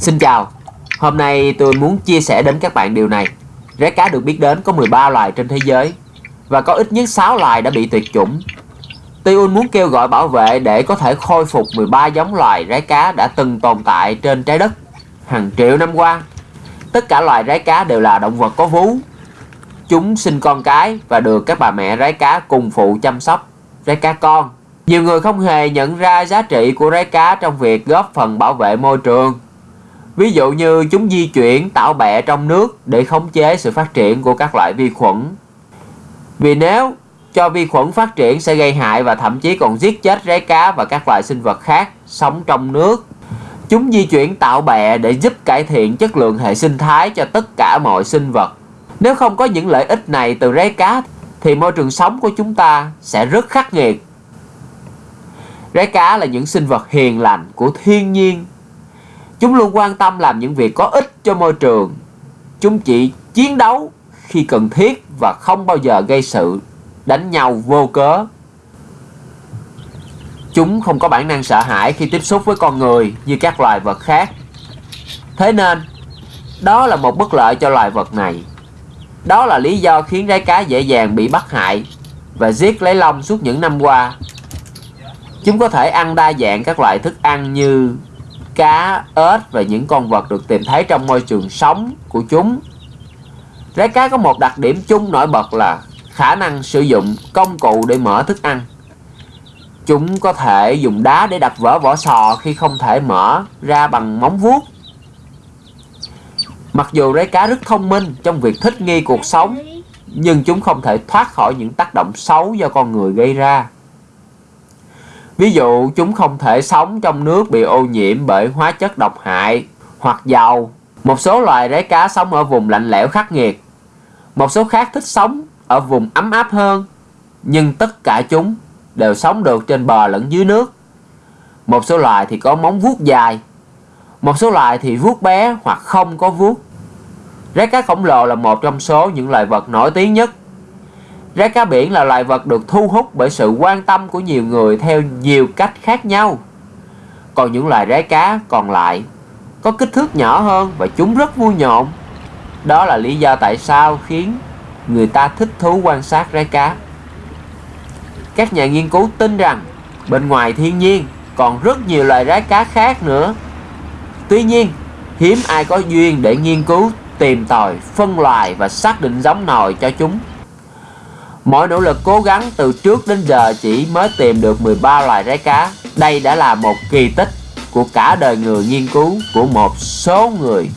Xin chào, hôm nay tôi muốn chia sẻ đến các bạn điều này. Rái cá được biết đến có 13 loài trên thế giới và có ít nhất 6 loài đã bị tuyệt chủng. Tiun muốn kêu gọi bảo vệ để có thể khôi phục 13 giống loài rái cá đã từng tồn tại trên trái đất hàng triệu năm qua. Tất cả loài rái cá đều là động vật có vú. Chúng sinh con cái và được các bà mẹ rái cá cùng phụ chăm sóc. Rái cá con nhiều người không hề nhận ra giá trị của rái cá trong việc góp phần bảo vệ môi trường. Ví dụ như chúng di chuyển tạo bẹ trong nước để khống chế sự phát triển của các loại vi khuẩn. Vì nếu cho vi khuẩn phát triển sẽ gây hại và thậm chí còn giết chết rái cá và các loại sinh vật khác sống trong nước. Chúng di chuyển tạo bẹ để giúp cải thiện chất lượng hệ sinh thái cho tất cả mọi sinh vật. Nếu không có những lợi ích này từ rái cá, thì môi trường sống của chúng ta sẽ rất khắc nghiệt Rái cá là những sinh vật hiền lành của thiên nhiên. Chúng luôn quan tâm làm những việc có ích cho môi trường. Chúng chỉ chiến đấu khi cần thiết và không bao giờ gây sự đánh nhau vô cớ. Chúng không có bản năng sợ hãi khi tiếp xúc với con người như các loài vật khác. Thế nên, đó là một bất lợi cho loài vật này. Đó là lý do khiến rái cá dễ dàng bị bắt hại và giết lấy lông suốt những năm qua Chúng có thể ăn đa dạng các loại thức ăn như cá, ếch và những con vật được tìm thấy trong môi trường sống của chúng. Rái cá có một đặc điểm chung nổi bật là khả năng sử dụng công cụ để mở thức ăn. Chúng có thể dùng đá để đập vỡ vỏ sò khi không thể mở ra bằng móng vuốt. Mặc dù rái cá rất thông minh trong việc thích nghi cuộc sống, nhưng chúng không thể thoát khỏi những tác động xấu do con người gây ra. Ví dụ, chúng không thể sống trong nước bị ô nhiễm bởi hóa chất độc hại hoặc dầu. Một số loài rái cá sống ở vùng lạnh lẽo khắc nghiệt. Một số khác thích sống ở vùng ấm áp hơn. Nhưng tất cả chúng đều sống được trên bờ lẫn dưới nước. Một số loài thì có móng vuốt dài. Một số loài thì vuốt bé hoặc không có vuốt. Rái cá khổng lồ là một trong số những loài vật nổi tiếng nhất Rái cá biển là loài vật được thu hút bởi sự quan tâm của nhiều người theo nhiều cách khác nhau. Còn những loài rái cá còn lại có kích thước nhỏ hơn và chúng rất vui nhộn. Đó là lý do tại sao khiến người ta thích thú quan sát rái cá. Các nhà nghiên cứu tin rằng bên ngoài thiên nhiên còn rất nhiều loài rái cá khác nữa. Tuy nhiên, hiếm ai có duyên để nghiên cứu, tìm tòi, phân loài và xác định giống nòi cho chúng. Mọi nỗ lực cố gắng từ trước đến giờ chỉ mới tìm được 13 loài rái cá. Đây đã là một kỳ tích của cả đời người nghiên cứu của một số người.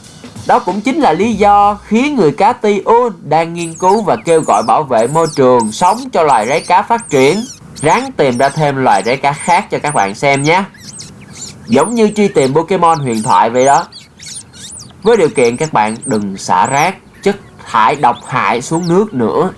Đó cũng chính là lý do khiến người cá Tiun đang nghiên cứu và kêu gọi bảo vệ môi trường sống cho loài rái cá phát triển. Ráng tìm ra thêm loài rái cá khác cho các bạn xem nhé. Giống như truy tìm Pokemon huyền thoại vậy đó. Với điều kiện các bạn đừng xả rác, chất thải độc hại xuống nước nữa